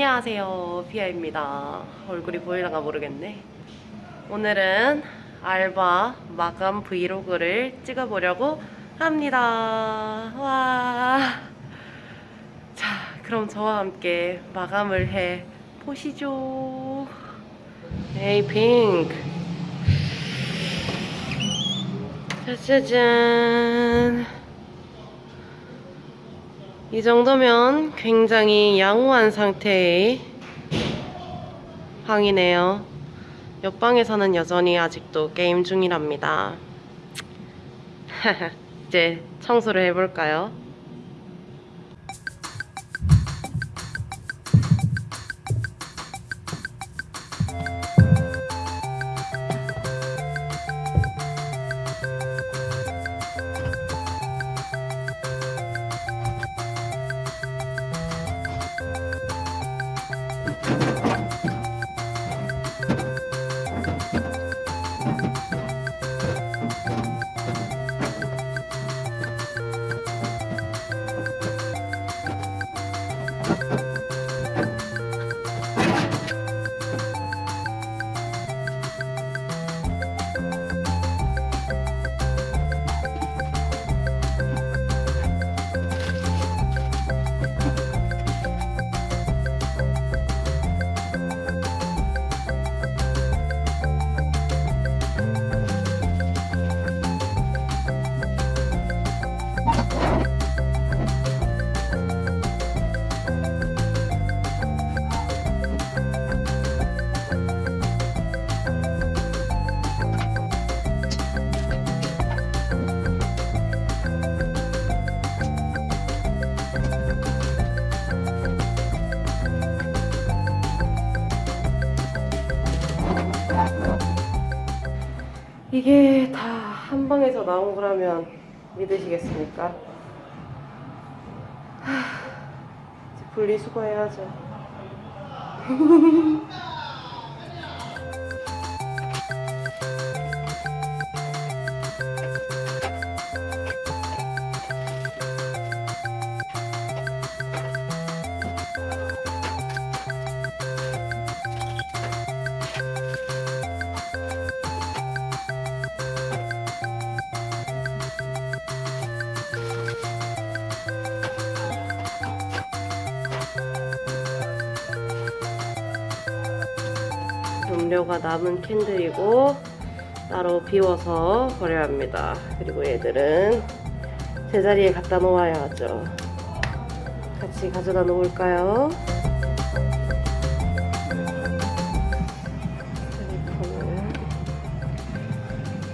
안녕하세요 피아입니다. 얼굴이 보이려나 모르겠네. 오늘은 알바 마감 브이로그를 찍어보려고 합니다. 와. 자 그럼 저와 함께 마감을 해 보시죠. 에이 핑크. 짜자잔 이 정도면 굉장히 양호한 상태의 방이네요. 옆방에서는 여전히 아직도 게임 중이랍니다. 이제 청소를 해볼까요? 이게 다 한 방에서 나온 거라면 믿으시겠습니까? 하, 분리수거해야죠. 음료가 남은 캔들이고 따로 비워서 버려야 합니다. 그리고 얘들은 제자리에 갖다 놓아야죠. 같이 가져다 놓을까요? 쓰리콘을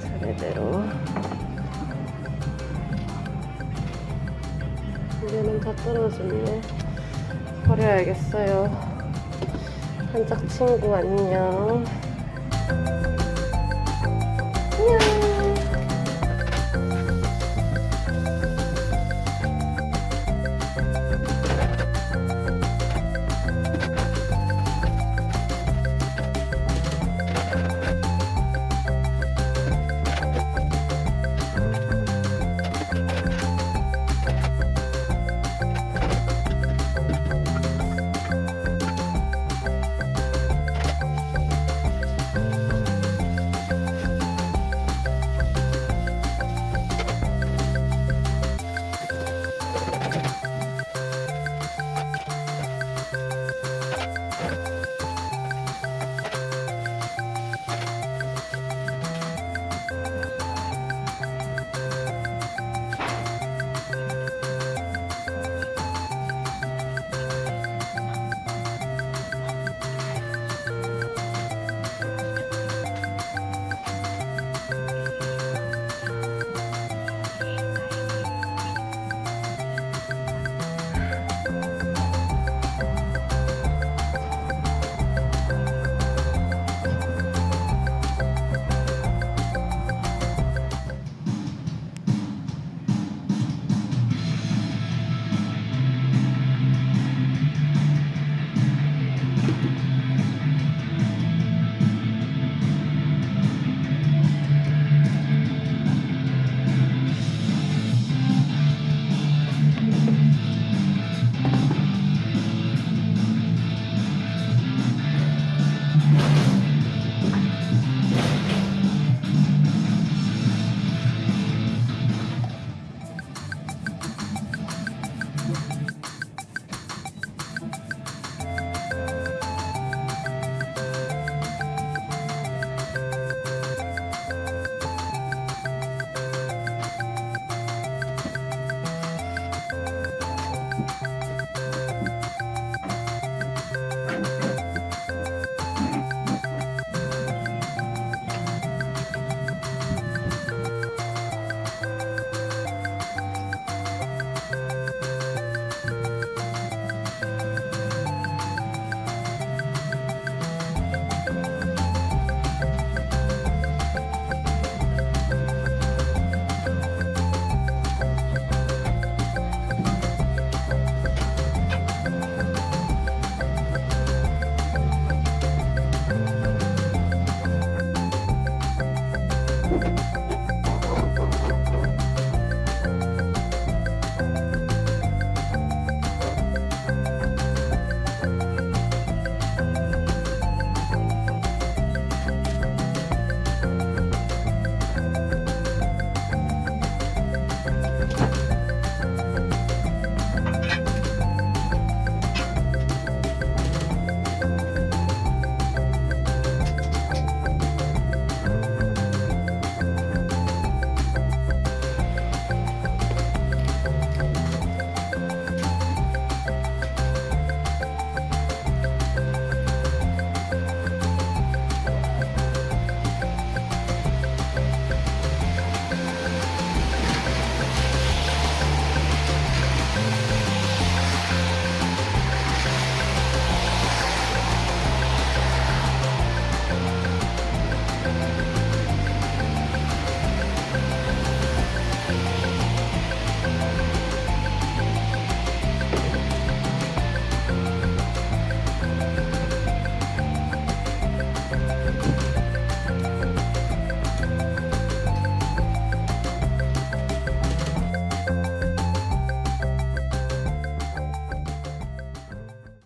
차례대로 이제는 다 떨어졌네. 버려야겠어요. 한짝 친구 안녕. 안녕.